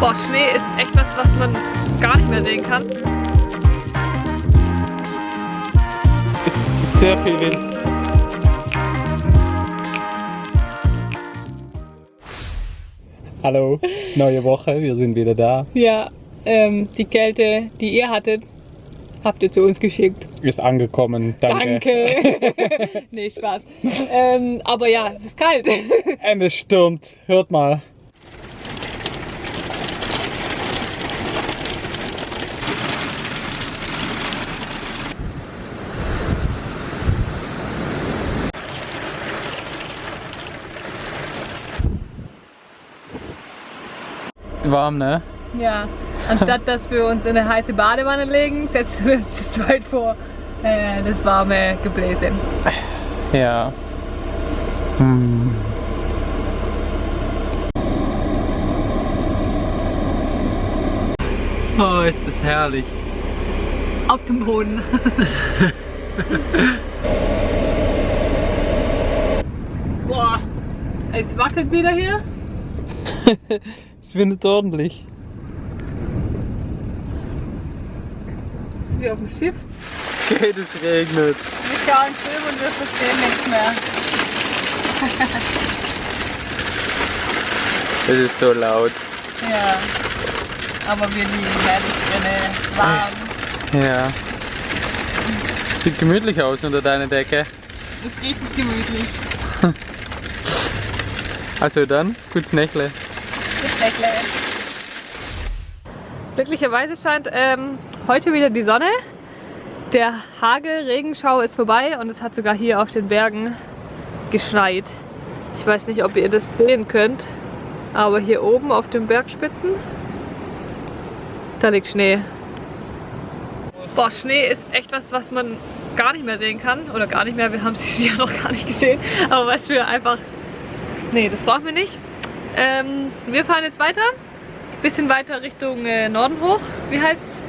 Boah, Schnee ist echt was, was man gar nicht mehr sehen kann. Es ist sehr viel Wind. Hallo, neue Woche, wir sind wieder da. Ja, ähm, die Kälte, die ihr hattet, habt ihr zu uns geschickt. Ist angekommen, danke. Danke. nee, Spaß. Ähm, aber ja, es ist kalt. Und es stürmt, hört mal. Warm, ne? Ja, anstatt dass wir uns in eine heiße Badewanne legen, setzen wir uns zu zweit vor äh, das warme Gebläse. Ja. Hm. Oh, ist das herrlich. Auf dem Boden. Boah, es wackelt wieder hier. Es windet ordentlich. Wie auf dem Schiff. Geht, es regnet. Wir schauen Film und wir verstehen nichts mehr. Es ist so laut. Ja. Aber wir liegen herrlich drinne, warm. Ja. Sieht gemütlich aus unter deiner Decke. Ist richtig gemütlich. Also dann, gutes Nächle. Das Leckle. Glücklicherweise scheint ähm, heute wieder die Sonne. Der Hagel-Regenschau ist vorbei und es hat sogar hier auf den Bergen geschneit. Ich weiß nicht, ob ihr das sehen könnt, aber hier oben auf den Bergspitzen, da liegt Schnee. Boah, Schnee ist echt was, was man gar nicht mehr sehen kann. Oder gar nicht mehr, wir haben es dieses noch gar nicht gesehen. Aber was wir einfach... Nee, das brauchen wir nicht. Ähm, wir fahren jetzt weiter. Bisschen weiter Richtung äh, Norden hoch. Wie heißt es?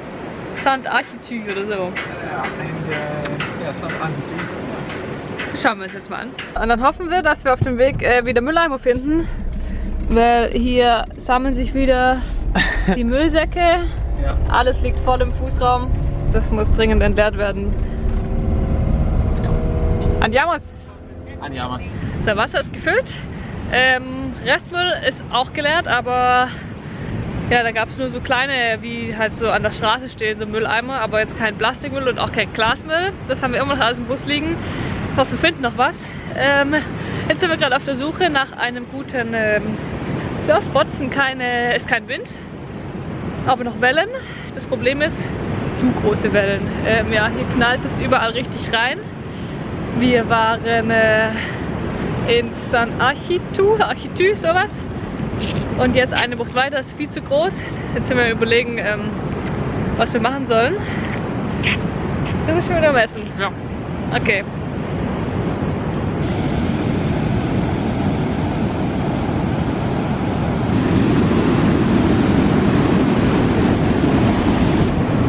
St. Architu oder so. Ja, ja, so Das schauen wir uns jetzt mal an. Und dann hoffen wir, dass wir auf dem Weg äh, wieder Mülleimer finden. Weil hier sammeln sich wieder die Müllsäcke. Ja. Alles liegt voll im Fußraum. Das muss dringend entleert werden. Andiamos! Anjamas. Das Wasser ist gefüllt. Ähm, Restmüll ist auch geleert, aber ja, da gab es nur so kleine, wie halt so an der Straße stehen, so Mülleimer, aber jetzt kein Plastikmüll und auch kein Glasmüll. Das haben wir immer noch alles im Bus liegen. Ich hoffe, wir finden noch was. Ähm, jetzt sind wir gerade auf der Suche nach einem guten ähm, Surfspot. Keine, ist kein Wind, aber noch Wellen. Das Problem ist, zu große Wellen. Ähm, ja, hier knallt es überall richtig rein. Wir waren äh, in San Architu, Architu, sowas. Und jetzt eine Bucht weiter, ist viel zu groß. Jetzt sind wir überlegen, ähm, was wir machen sollen. Du musst schon wieder messen. Ja. Okay.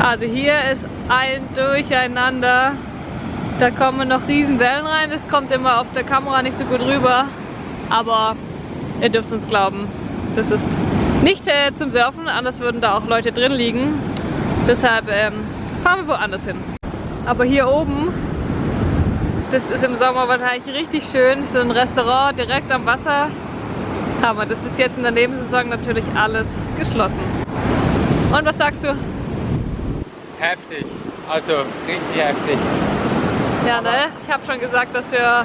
Also hier ist ein Durcheinander. Da kommen noch riesen Wellen rein. Das kommt immer auf der Kamera nicht so gut rüber. Aber ihr dürft uns glauben, das ist nicht äh, zum Surfen. Anders würden da auch Leute drin liegen. Deshalb ähm, fahren wir woanders hin. Aber hier oben, das ist im Sommer wahrscheinlich richtig schön. So ein Restaurant direkt am Wasser. Aber das ist jetzt in der Nebensaison natürlich alles geschlossen. Und was sagst du? Heftig. Also richtig heftig. Ja, ne? Ich habe schon gesagt, dass wir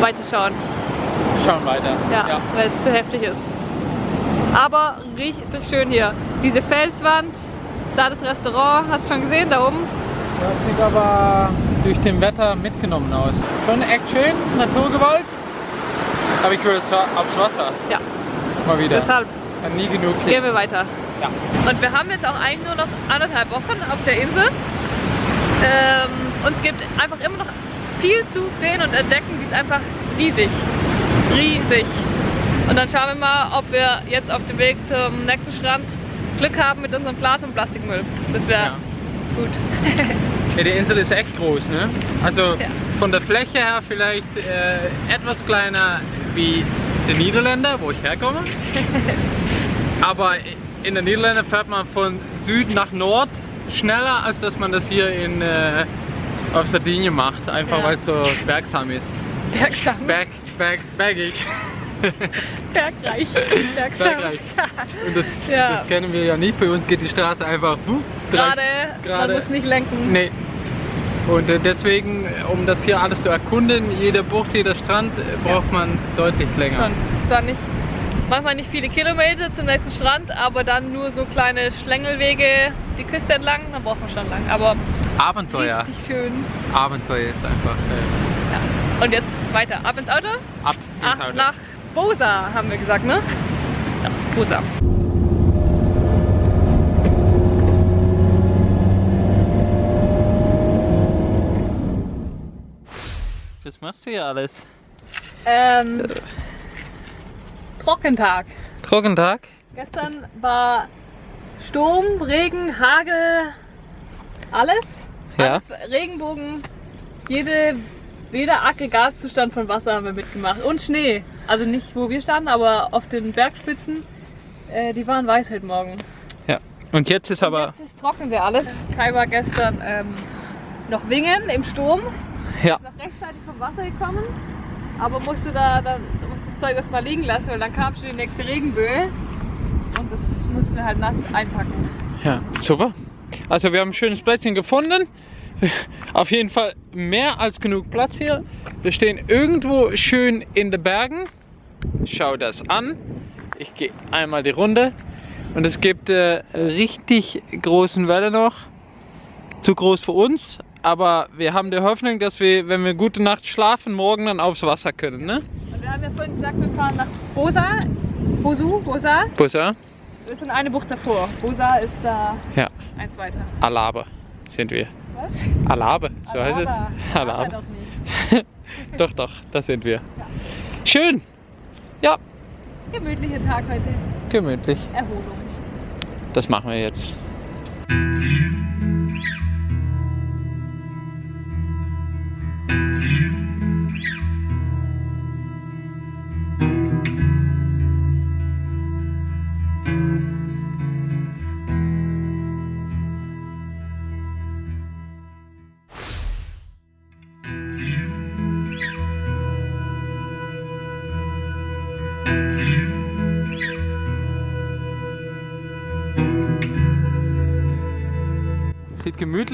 weiterschauen. Wir schauen weiter. Ja, weil es zu heftig ist. Aber richtig schön hier. Diese Felswand, da das Restaurant, hast du schon gesehen, da oben? Ja, sieht aber durch den Wetter mitgenommen aus. Schon echt schön, naturgewollt. Aber ich will jetzt aufs Wasser. Ja, Mal wieder. deshalb Kann nie genug gehen wir weiter. Ja. Und wir haben jetzt auch eigentlich nur noch anderthalb Wochen auf der Insel. Ähm, uns gibt einfach immer noch viel zu sehen und entdecken. Die ist einfach riesig. Riesig. Und dann schauen wir mal, ob wir jetzt auf dem Weg zum nächsten Strand Glück haben mit unserem Glas- und Plastikmüll. Das wäre Ja. gut. Ja, die Insel ist echt groß, ne? Also Ja. von der Fläche her vielleicht äh, etwas kleiner wie die Niederländer, wo ich herkomme. Aber in den Niederlanden fährt man von Süd nach Nord schneller, als dass man das hier in, äh, auf Sardinien macht. Einfach Ja. weil es so bergsam ist. Bergsam. Berg, berg, bergig. Bergreich. Bergsam. Bergreich. Und das, Ja. das kennen wir ja nicht. Bei uns geht die Straße einfach Gerade, gerade. man muss nicht lenken. Nee. Und äh, deswegen, um das hier alles zu erkunden, jede Bucht, jeder Strand, äh, braucht man deutlich länger. Schon. Zwar nicht, manchmal nicht viele Kilometer zum nächsten Strand, aber dann nur so kleine Schlängelwege die Küste entlang, dann braucht man schon lang. Aber Abenteuer. richtig schön. Abenteuer ist einfach äh, Ja. Und jetzt weiter. Ab ins Auto? ab ins Ach, Auto. nach Bosa, haben wir gesagt, ne? Ja, Bosa. Was machst du hier alles? Ähm, Trockentag. Trockentag? Gestern war Sturm, Regen, Hagel, alles. Ja. alles Regenbogen, jede, jeder Aggregatzustand von Wasser haben wir mitgemacht. Und Schnee. Also nicht, wo wir standen, aber auf den Bergspitzen. Äh, die waren weiß heute Morgen. Ja. Und jetzt ist aber. Jetzt ist trocken wir alles. Kai war gestern ähm, noch wingen im Sturm. Ja. Ist noch rechtzeitig vom Wasser gekommen. Aber musste da, dann musste das Zeug erstmal liegen lassen, weil dann kam schon die nächste Regenböe. Und das mussten wir halt nass einpacken. Ja, super. Also wir haben ein schönes Plätzchen gefunden. Auf jeden Fall mehr als genug Platz hier. Wir stehen irgendwo schön in den Bergen. Schau das an. Ich gehe einmal die Runde. Und es gibt äh, richtig großen Welle noch. Zu groß für uns. Aber wir haben die Hoffnung, dass wir, wenn wir gute Nacht schlafen, morgen dann aufs Wasser können. Ne? Und wir haben ja vorhin gesagt, wir fahren nach Bosa. Bosu, Bosa. Bussa? Wir sind eine Bucht davor. Bosa ist da Ja. eins weiter. Alabe sind wir. Was? Alabe, so heißt es. Aber Alabe. doch nicht. Doch, doch, das sind wir. Schön. Ja, Gemütlicher Tag heute. gemütlich. Erholung. Das machen wir jetzt.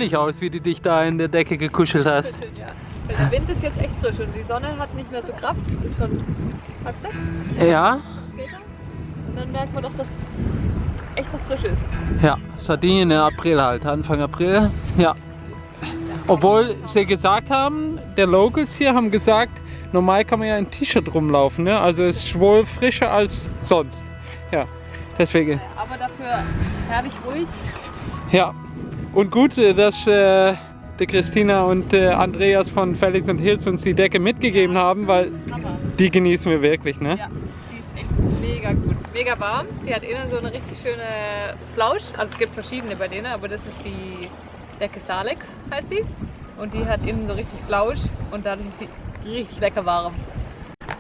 Gemütlich aus, wie du dich da in der Decke gekuschelt hast. Ja. Weil Der Wind ist jetzt echt frisch und die Sonne hat nicht mehr so Kraft. Es ist schon halb sechs Ja, später. Und dann merkt man doch, dass es echt noch frisch ist. ja, Sardinien im April halt, Anfang April. Ja. Obwohl sie gesagt haben, der Locals hier haben gesagt, normal kann man ja in T-Shirt rumlaufen, ne? Also es ist wohl frischer als sonst. Ja, deswegen. Aber dafür herrlich ruhig. Ja, und gut, äh, dass äh, die Christina und äh, Andreas von Felix and Hills uns die Decke mitgegeben haben, weil Hammer. die genießen wir wirklich, ne? Ja, die ist echt mega gut. Mega warm. Die hat innen so eine richtig schöne Flausch. Also es gibt verschiedene bei denen, aber das ist die Decke Salex, heißt die. Und die hat innen so richtig Flausch und dadurch ist sie richtig lecker warm.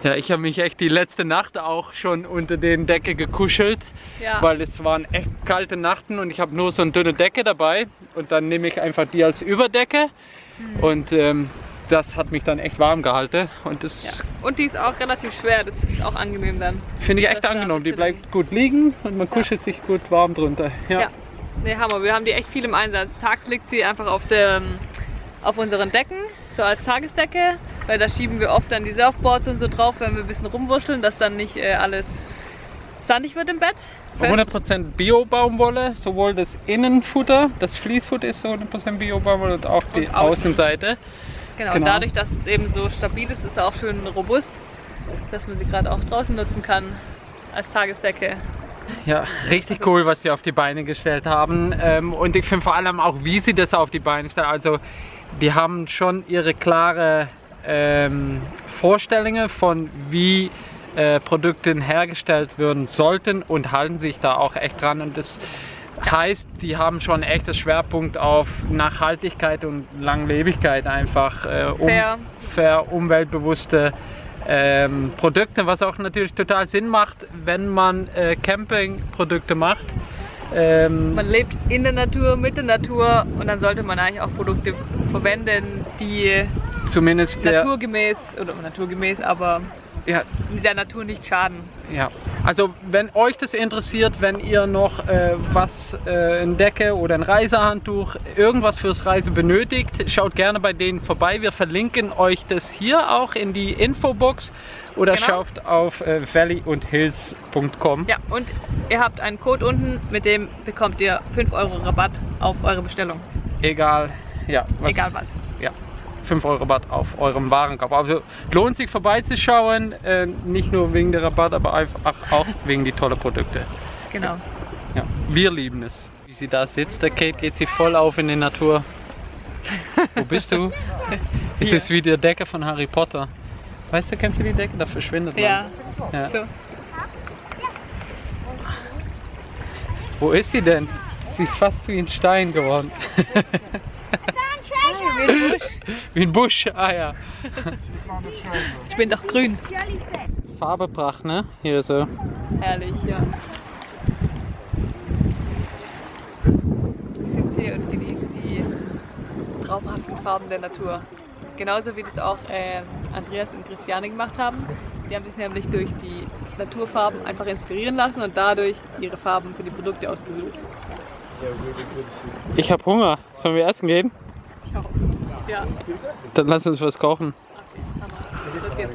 Ja, ich habe mich echt die letzte Nacht auch schon unter den Decke gekuschelt, Ja. weil es waren echt kalte Nachten und ich habe nur so eine dünne Decke dabei und dann nehme ich einfach die als Überdecke und ähm, das hat mich dann echt warm gehalten und das ja. Und die ist auch relativ schwer, das ist auch angenehm dann. finde ich echt angenehm. Die bleibt gut liegen und man kuschelt sich gut warm drunter. Ja. Ja. Nee, Hammer. Wir haben die echt viel im Einsatz. Tags liegt sie einfach auf, dem, auf unseren Decken, so als Tagesdecke, weil da schieben wir oft dann die Surfboards und so drauf, wenn wir ein bisschen rumwurschteln, dass dann nicht äh, alles sandig wird im Bett. Fest. 100% Bio-Baumwolle, sowohl das Innenfutter, das Fließfutter ist 100% Bio-Baumwolle und auch die Und außen. Außenseite. Genau, Genau. und dadurch, dass es eben so stabil ist, ist es auch schön robust, dass man sie gerade auch draußen nutzen kann als Tagesdecke. Ja, richtig cool, was sie auf die Beine gestellt haben. Ähm, und ich finde vor allem auch, wie sie das auf die Beine stellen. Also, die haben schon ihre klare ähm, Vorstellungen von, wie äh, Produkte hergestellt werden sollten und halten sich da auch echt dran. Und das Heißt, die haben schon echt das Schwerpunkt auf Nachhaltigkeit und Langlebigkeit einfach. Äh, um, Fair. fair, umweltbewusste ähm, Produkte, was auch natürlich total Sinn macht, wenn man äh, Campingprodukte macht. Ähm, Man lebt in der Natur, mit der Natur und dann sollte man eigentlich auch Produkte verwenden, die zumindest der, naturgemäß, oder naturgemäß, aber ja, der Natur nicht schaden. Ja, also wenn euch das interessiert, wenn ihr noch äh, was, äh, eine Decke oder ein Reisehandtuch, irgendwas fürs Reise benötigt, schaut gerne bei denen vorbei. Wir verlinken euch das hier auch in die Infobox oder Genau. schaut auf äh, valleyundhills.com. Ja, und ihr habt einen Code unten, mit dem bekommt ihr 5 Euro Rabatt auf eure Bestellung. Egal, ja, was, Egal was. Ja, 5 Euro Rabatt auf eurem Warenkauf. Also lohnt sich vorbeizuschauen, äh, nicht nur wegen der Rabatt, aber einfach auch wegen die tollen Produkte. Genau. Ja, wir lieben es. Wie sie da sitzt, der Kate geht sie voll auf in die Natur. Wo bist du? Es Hier. ist wie der Decke von Harry Potter. Weißt du, kennst du die Decke? Da verschwindet man. Ja, Ja. so. Wo ist sie denn? Sie ist fast wie ein Stein geworden. Wie ein Busch. wie ein Busch, ah ja. Ich bin doch grün. Farbepracht, ne? Hier so. Herrlich, ja. Ich sitze hier und genieße die traumhaften Farben der Natur. Genauso wie das auch ähm, Andreas und Christiane gemacht haben. Die haben sich nämlich durch die Naturfarben einfach inspirieren lassen und dadurch ihre Farben für die Produkte ausgesucht. Ich hab Hunger. Sollen wir essen gehen? Ich auch. Ja, Dann lass uns was kochen. los geht's.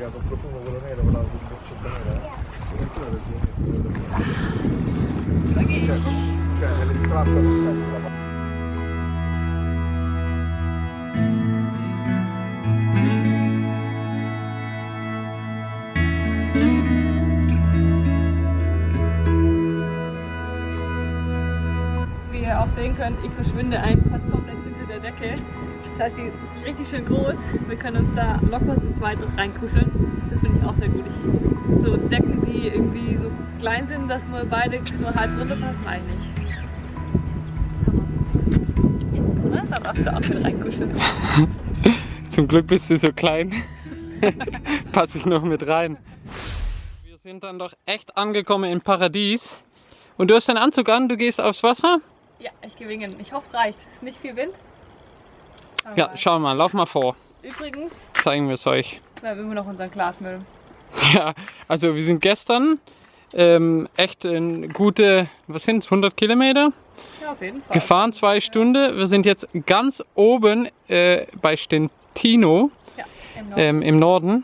Wie ihr auch sehen könnt, ich verschwinde fast komplett hinter der Decke. Das heißt, die ist richtig schön groß. Wir können uns da locker zu zweit reinkuscheln. Das finde ich auch sehr gut. Ich, so Decken, die irgendwie so klein sind, dass wir beide nur halb drunter passen, meine ich nicht. Das ist Hammer. Oder? Da darfst du auch wieder reinkuscheln. Zum Glück bist du so klein. Pass ich noch mit rein. Wir sind dann doch echt angekommen im Paradies. Und du hast deinen Anzug an, du gehst aufs Wasser? Ja, ich gewinne. Ich hoffe, es reicht. Es ist nicht viel Wind. Ja, schau mal, lauf mal vor. Übrigens, Zeigen wir es euch. wir haben immer noch unseren Glasmüll. Ja, also wir sind gestern ähm, echt in gute, was sind 100 Kilometer Ja, auf jeden Fall. gefahren, zwei Stunden. Wir sind jetzt ganz oben äh, bei Stentino. Ja, im Norden. ähm, im Norden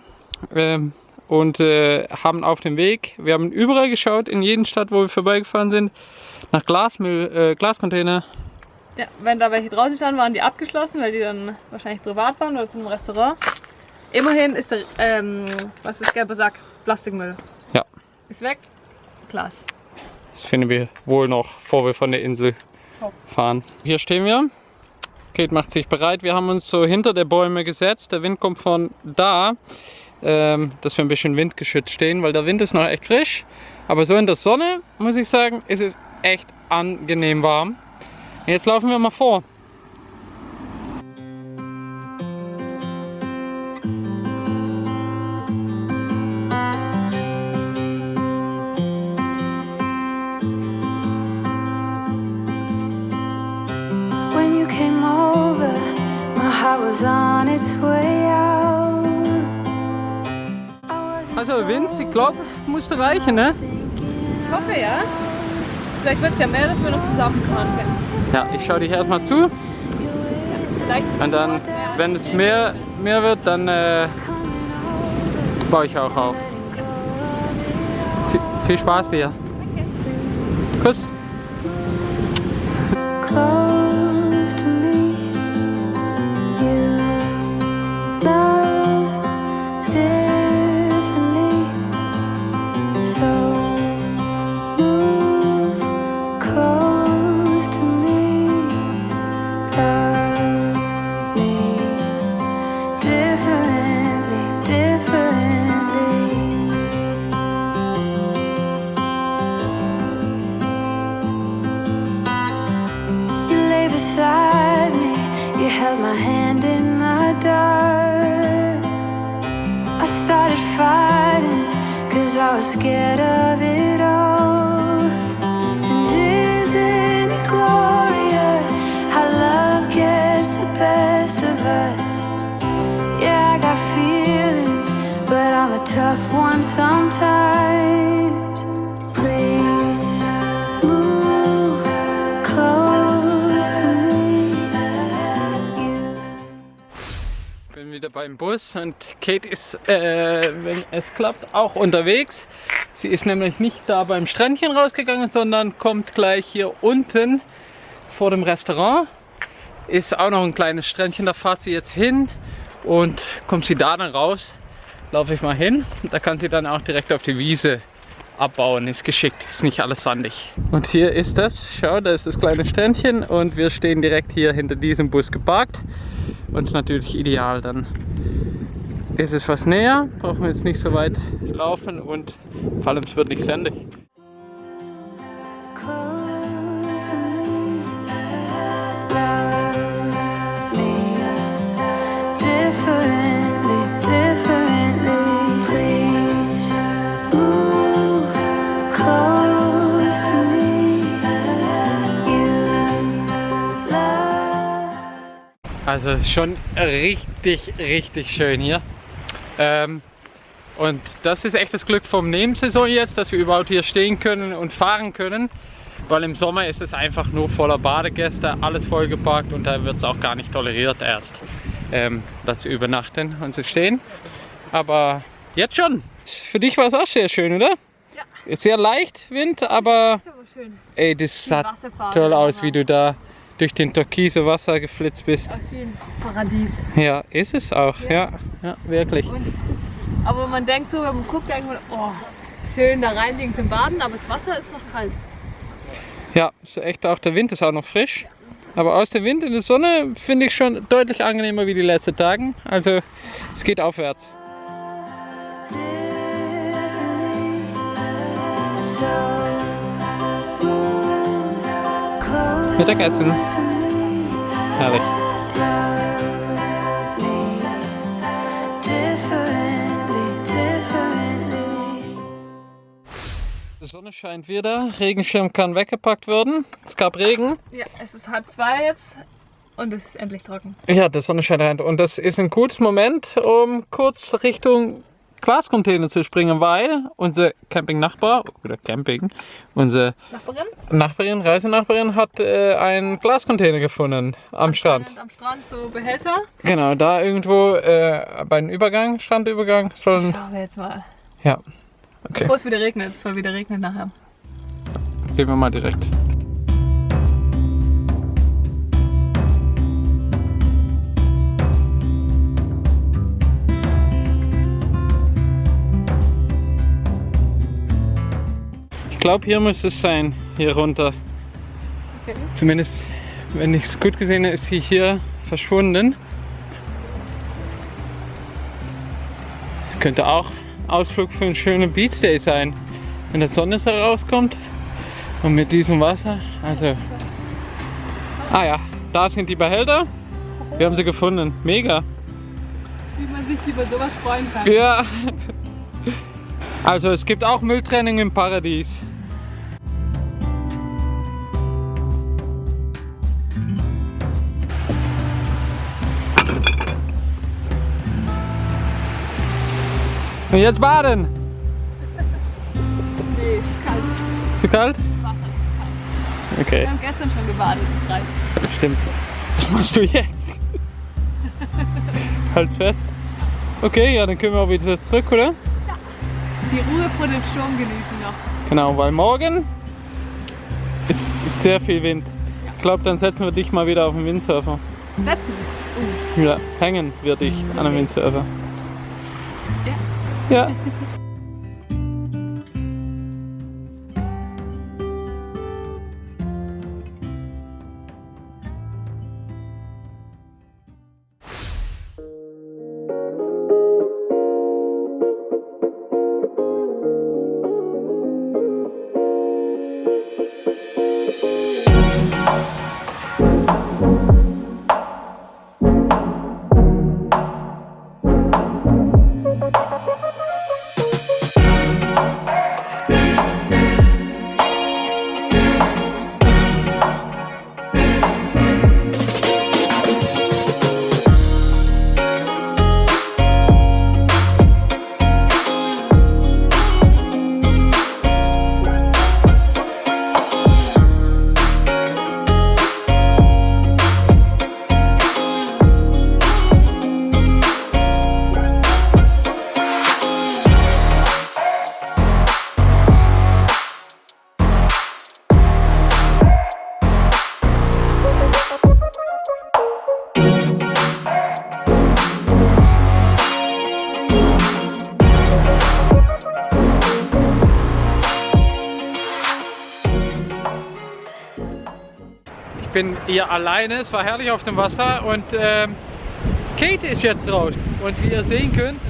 ähm, und äh, haben auf dem Weg, wir haben überall geschaut, in jeden Stadt, wo wir vorbeigefahren sind, nach Glasmüll, äh, Glascontainer. Ja, wenn da welche draußen standen, waren die abgeschlossen, weil die dann wahrscheinlich privat waren oder zu einem Restaurant. Immerhin ist der, ähm, was ist gelber Sack? Plastikmüll. Ja. Ist weg. Glas. Das finden wir wohl noch, bevor wir von der Insel Top. fahren. Hier stehen wir. Kate macht sich bereit. Wir haben uns so hinter der Bäume gesetzt. Der Wind kommt von da, ähm, dass wir ein bisschen windgeschützt stehen, weil der Wind ist noch echt frisch. Aber so in der Sonne, muss ich sagen, ist es echt angenehm warm. Jetzt laufen wir mal vor. When you came over, my heart was on its way out. I wasn't Also Wind, ich glaube, musste reichen, ne? Ich hoffe ja. Vielleicht wird es ja mehr, dass wir noch zusammenfahren können. Ja, ich schaue dich erstmal zu und dann, wenn es mehr, mehr wird, dann äh, baue ich auch auf. Viel, viel Spaß dir. Kuss. Beim Bus und Kate ist, äh, wenn es klappt, auch unterwegs. Sie ist nämlich nicht da beim Strändchen rausgegangen, sondern kommt gleich hier unten vor dem Restaurant. Ist auch noch ein kleines Strändchen, da fahrt sie jetzt hin und kommt sie da dann raus, laufe ich mal hin. Da kann sie dann auch direkt auf die Wiese abbauen. Ist geschickt, ist nicht alles sandig. Und hier ist das, schau, da ist das kleine Strändchen und wir stehen direkt hier hinter diesem Bus geparkt. Und ist natürlich ideal, dann ist es was näher, brauchen wir jetzt nicht so weit laufen und vor allem es wird nicht sandig. Also schon richtig, richtig schön hier. Ähm, und das ist echt das Glück vom Nebensaison jetzt, dass wir überhaupt hier stehen können und fahren können. Weil im Sommer ist es einfach nur voller Badegäste, alles vollgeparkt und da wird es auch gar nicht toleriert erst, ähm, dass sie übernachten und sie stehen. Aber jetzt schon. Für dich war es auch sehr schön, oder? Ja. Sehr leicht Wind, aber ey, das sah toll aus, wie du da durch den türkise Wasser geflitzt bist. Aus wie ein Paradies. Ja, ist es auch. Ja, ja, wirklich. Und, aber man denkt so, wenn man guckt, denkt man, oh, schön da reinliegen zum Baden, aber das Wasser ist noch kalt. Ja, ist echt auch der Wind ist auch noch frisch. Aber aus dem Wind in der Sonne finde ich schon deutlich angenehmer wie die letzten Tagen. Also es geht aufwärts. So Mittagessen. Herrlich. Die Sonne scheint wieder, Regenschirm kann weggepackt werden. Es gab Regen. Ja, es ist halb zwei jetzt und es ist endlich trocken. Ja, die Sonne scheint rein. Und das ist ein gutes Moment, um kurz Richtung Glascontainer zu springen, weil unser Campingnachbar, oder Camping, unsere Nachbarin? Nachbarin, Reisenachbarin hat äh, einen Glascontainer gefunden am Strand. Am Strand so Behälter. Genau, da irgendwo äh, bei dem Übergang, Strandübergang sollen. Schauen wir jetzt mal. Ja. Okay, Bevor es wieder regnet. Es soll wieder regnen nachher. gehen wir mal direkt. Glaube, hier muss es sein, hier runter. Okay. Zumindest, wenn ich es gut gesehen habe, ist sie hier verschwunden. Es könnte auch Ausflug für einen schönen Beach Day sein, wenn der Sonne so rauskommt und mit diesem Wasser. Also, ah ja, da sind die Behälter. Wir haben sie gefunden. Mega. Wie man sich über sowas freuen kann. Ja. Also es gibt auch Mülltrennung im Paradies. Und jetzt baden. Nee, ist kalt. Zu kalt? Wasser ist kalt. Okay, Wir haben gestern schon gebadet, das reicht. stimmt. Was machst du jetzt? Halt's fest. Okay, ja, dann können wir auch wieder zurück, oder? Die Ruhe vor dem Sturm genießen noch. Genau, weil morgen ist, sehr viel Wind. Ich glaube, dann setzen wir dich mal wieder auf den Windsurfer. Setzen. Ja, hängen wir dich an einem Windsurfer. Ja. Ja. bin hier alleine, es war herrlich auf dem Wasser und ähm, Kate ist jetzt raus. Und wie ihr sehen könnt,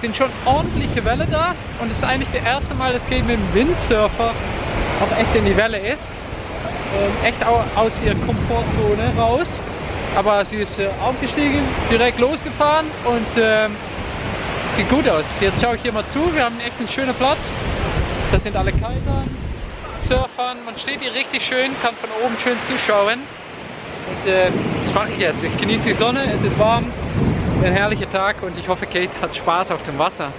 sind schon ordentliche Wellen da und es ist eigentlich das erste Mal, dass Kate mit dem Windsurfer auch echt in die Welle ist. Ähm, echt au aus ihrer Komfortzone raus. Aber sie ist äh, aufgestiegen, direkt losgefahren und ähm, sieht gut aus. Jetzt schaue ich hier mal zu, wir haben echt einen schönen Platz. Das sind alle Kitern, Surfern, man steht hier richtig schön, kann von oben schön zuschauen. Und äh, das mache ich jetzt. Ich genieße die Sonne, es ist warm, ein herrlicher Tag und ich hoffe Kate hat Spaß auf dem Wasser.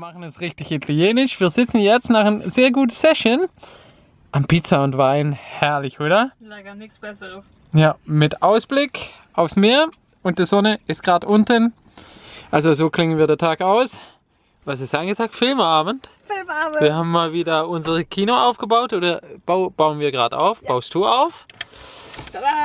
Machen es richtig italienisch. Wir sitzen jetzt nach einer sehr guten Session am Pizza und Wein. Herrlich, oder? Lecker, nichts Besseres. Ja, mit Ausblick aufs Meer und die Sonne ist gerade unten. Also so klingen wir der Tag aus. Was ist angesagt? Filmabend. Filmabend. Wir haben mal wieder unser Kino aufgebaut oder bau, bauen wir gerade auf? Baust du auf? Tada.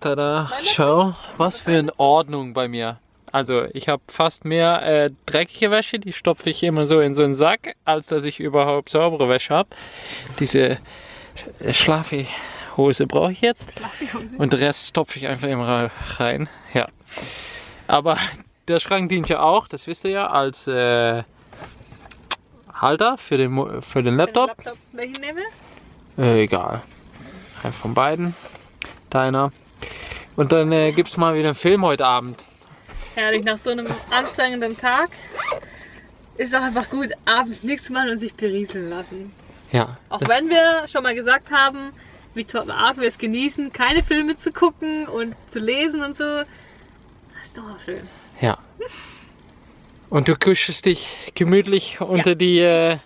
Tada, schau, was für eine Ordnung bei mir. Also ich habe fast mehr äh, dreckige Wäsche, die stopfe ich immer so in so einen Sack, als dass ich überhaupt saubere Wäsche habe. Diese äh, Schlafi-Hose brauche ich jetzt. Und den Rest stopfe ich einfach immer rein. Ja. Aber der Schrank dient ja auch, das wisst ihr ja, als äh, Halter für den, für den Laptop. Laptop. Welchen nehmen wir? Äh, egal. Einer von beiden. Deiner. Und dann äh, gibt's mal wieder einen Film heute Abend. Herrlich, nach so einem anstrengenden Tag ist es auch einfach gut, abends nichts zu machen und sich berieseln lassen. Ja. Auch wenn wir schon mal gesagt haben, wie toll arg wir es genießen, keine Filme zu gucken und zu lesen und so. Das ist doch auch schön. Ja. Und du kuschelst dich gemütlich unter die äh,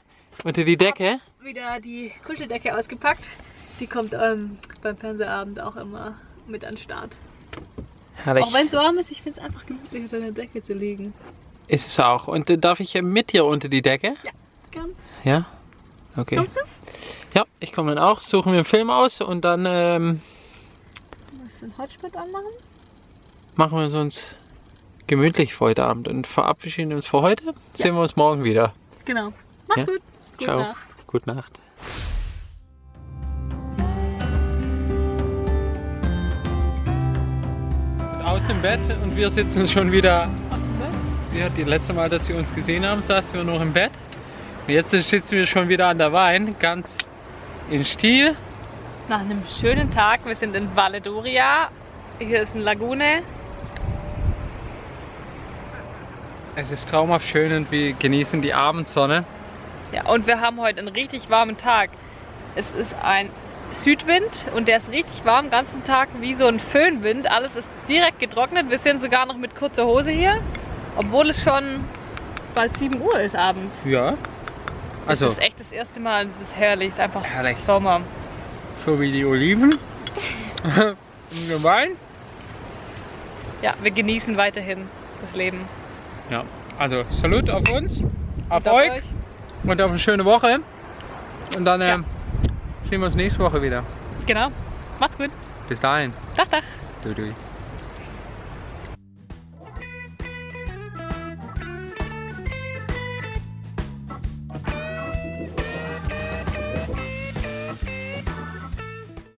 unter die Decke. Wieder die Kuscheldecke ausgepackt. Die kommt ähm, beim Fernsehabend auch immer mit an den Start. Herrlich. Auch wenn es warm ist, ich finde es einfach gemütlich unter der Decke zu liegen. Ist es auch. Und äh, darf ich äh, mit dir unter die Decke? Gern. Ja. Okay. Kommst du? Ja, ich komme dann auch. Suchen wir einen Film aus und dann ähm, Musst du einen Hotspot anmachen? machen wir es uns gemütlich für heute Abend und verabschieden uns für heute. Sehen wir uns morgen wieder. Genau. Mach's Ja. gut. Gute Ciao. Nacht. Gute Nacht. Aus dem Bett und wir sitzen schon wieder. Ja, die letzte Mal, dass wir uns gesehen haben, saßen wir noch im Bett. Und jetzt sitzen wir schon wieder an der Wein, ganz in Stil. Nach einem schönen Tag, wir sind in Valle Doria. Hier ist eine Lagune. Es ist traumhaft schön und wir genießen die Abendsonne. Ja, und wir haben heute einen richtig warmen Tag. Es ist ein Südwind und der ist richtig warm den ganzen Tag wie so ein Föhnwind. Alles ist direkt getrocknet. Wir sind sogar noch mit kurzer Hose hier, obwohl es schon bald 7 Uhr ist abends. Ja. Also, Das ist echt das erste Mal und es ist herrlich. Es ist einfach Herrlich. Sommer. so wie die Oliven. und der Wein. Ja, wir genießen weiterhin das Leben. Ja. Also, Salut auf uns, auf Und auf euch. und auf eine schöne Woche. Und dann Ja. ähm, sehen wir uns nächste Woche wieder. Genau. Macht's gut. Bis dahin. Dach, dach. Dui, dui.